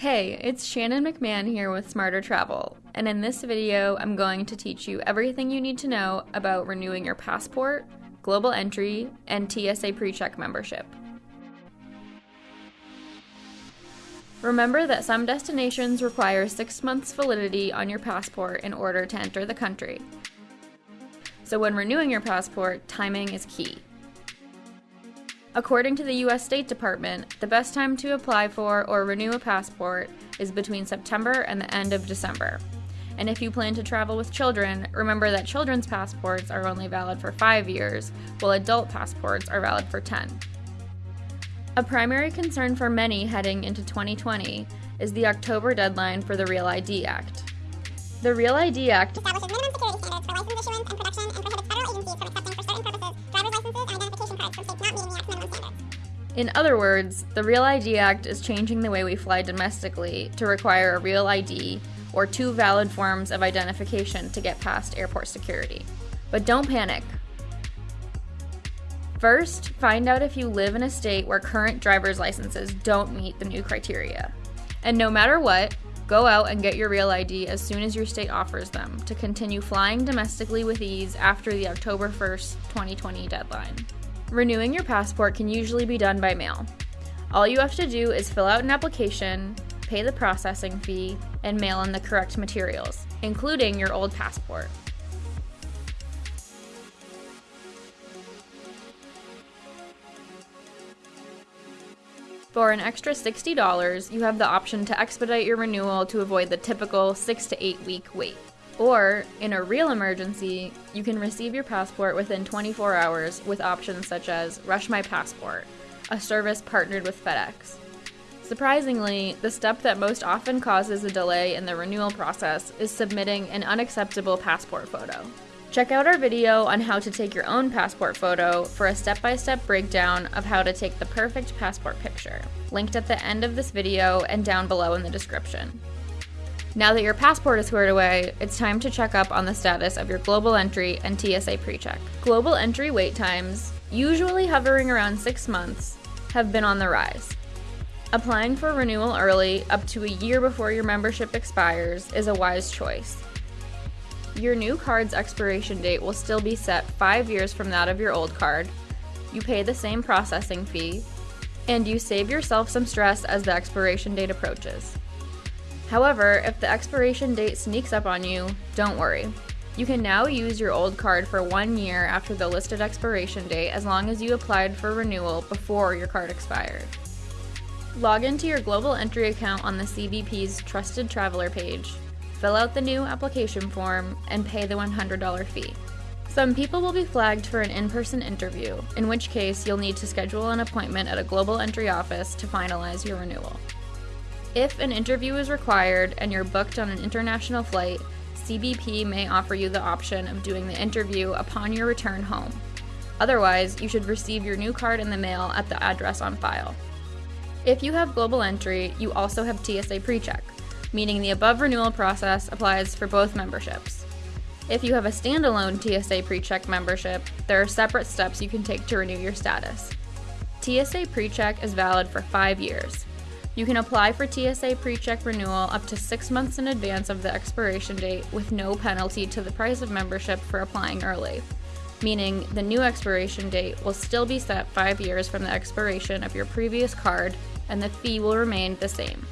Hey, it's Shannon McMahon here with Smarter Travel, and in this video, I'm going to teach you everything you need to know about renewing your passport, global entry, and TSA PreCheck membership. Remember that some destinations require six months validity on your passport in order to enter the country. So when renewing your passport, timing is key. According to the US State Department, the best time to apply for or renew a passport is between September and the end of December. And if you plan to travel with children, remember that children's passports are only valid for 5 years, while adult passports are valid for 10. A primary concern for many heading into 2020 is the October deadline for the Real ID Act. The Real ID Act establishes minimum security standards for license issuance and production and prohibits federal agencies from accepting In other words, the Real ID Act is changing the way we fly domestically to require a Real ID or two valid forms of identification to get past airport security. But don't panic. First, find out if you live in a state where current driver's licenses don't meet the new criteria. And no matter what, go out and get your real ID as soon as your state offers them to continue flying domestically with ease after the October 1st, 2020 deadline. Renewing your passport can usually be done by mail. All you have to do is fill out an application, pay the processing fee, and mail in the correct materials, including your old passport. For an extra $60, you have the option to expedite your renewal to avoid the typical 6 to 8 week wait. Or, in a real emergency, you can receive your passport within 24 hours with options such as Rush My Passport, a service partnered with FedEx. Surprisingly, the step that most often causes a delay in the renewal process is submitting an unacceptable passport photo. Check out our video on how to take your own passport photo for a step-by-step breakdown of how to take the perfect passport picture, linked at the end of this video and down below in the description. Now that your passport is squared away, it's time to check up on the status of your global entry and TSA PreCheck. Global entry wait times, usually hovering around six months, have been on the rise. Applying for renewal early, up to a year before your membership expires, is a wise choice your new card's expiration date will still be set five years from that of your old card. You pay the same processing fee, and you save yourself some stress as the expiration date approaches. However, if the expiration date sneaks up on you, don't worry. You can now use your old card for one year after the listed expiration date as long as you applied for renewal before your card expired. Log into your Global Entry account on the CBP's Trusted Traveler page fill out the new application form, and pay the $100 fee. Some people will be flagged for an in-person interview, in which case you'll need to schedule an appointment at a global entry office to finalize your renewal. If an interview is required and you're booked on an international flight, CBP may offer you the option of doing the interview upon your return home. Otherwise, you should receive your new card in the mail at the address on file. If you have global entry, you also have TSA PreCheck, meaning the above renewal process applies for both memberships. If you have a standalone TSA PreCheck membership, there are separate steps you can take to renew your status. TSA PreCheck is valid for five years. You can apply for TSA PreCheck renewal up to six months in advance of the expiration date with no penalty to the price of membership for applying early, meaning the new expiration date will still be set five years from the expiration of your previous card and the fee will remain the same.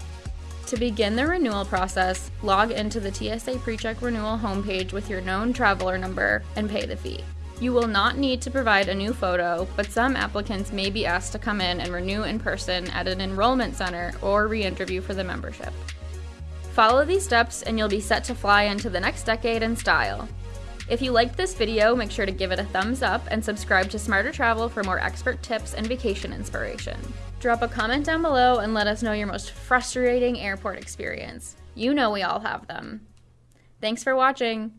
To begin the renewal process, log into the TSA PreCheck renewal homepage with your known traveler number and pay the fee. You will not need to provide a new photo, but some applicants may be asked to come in and renew in person at an enrollment center or re-interview for the membership. Follow these steps and you'll be set to fly into the next decade in style. If you liked this video, make sure to give it a thumbs up and subscribe to Smarter Travel for more expert tips and vacation inspiration. Drop a comment down below and let us know your most frustrating airport experience. You know we all have them. Thanks for watching.